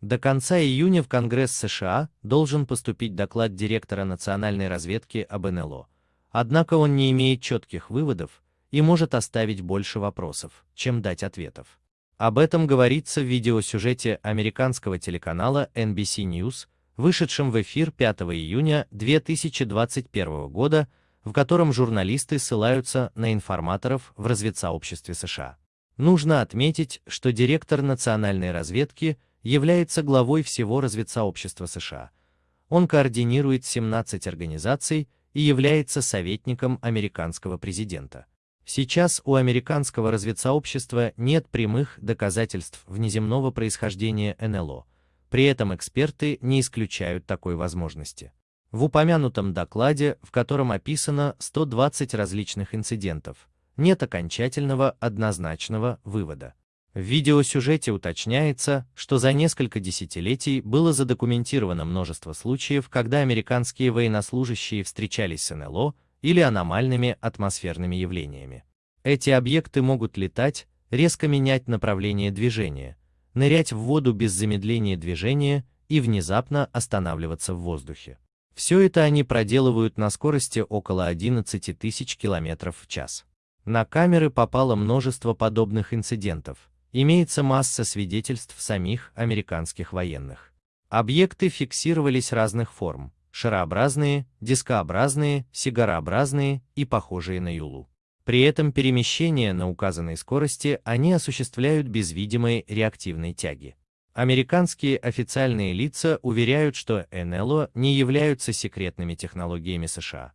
До конца июня в Конгресс США должен поступить доклад директора национальной разведки об НЛО. Однако он не имеет четких выводов и может оставить больше вопросов, чем дать ответов. Об этом говорится в видеосюжете американского телеканала NBC News, вышедшем в эфир 5 июня 2021 года, в котором журналисты ссылаются на информаторов в разведсообществе США. Нужно отметить, что директор национальной разведки является главой всего разведсообщества США. Он координирует 17 организаций и является советником американского президента. Сейчас у американского разведсообщества нет прямых доказательств внеземного происхождения НЛО, при этом эксперты не исключают такой возможности. В упомянутом докладе, в котором описано 120 различных инцидентов, нет окончательного однозначного вывода. В видеосюжете уточняется, что за несколько десятилетий было задокументировано множество случаев, когда американские военнослужащие встречались с НЛО или аномальными атмосферными явлениями. Эти объекты могут летать, резко менять направление движения, нырять в воду без замедления движения и внезапно останавливаться в воздухе. Все это они проделывают на скорости около 11 тысяч километров в час. На камеры попало множество подобных инцидентов. Имеется масса свидетельств самих американских военных. Объекты фиксировались разных форм – шарообразные, дискообразные, сигарообразные и похожие на юлу. При этом перемещение на указанной скорости они осуществляют без видимой реактивной тяги. Американские официальные лица уверяют, что НЛО не являются секретными технологиями США,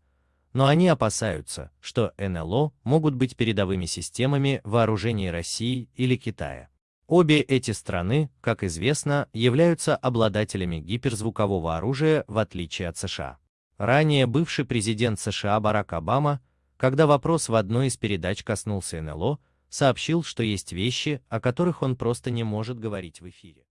но они опасаются, что НЛО могут быть передовыми системами вооружений России или Китая. Обе эти страны, как известно, являются обладателями гиперзвукового оружия в отличие от США. Ранее бывший президент США Барак Обама, когда вопрос в одной из передач коснулся НЛО, сообщил, что есть вещи, о которых он просто не может говорить в эфире.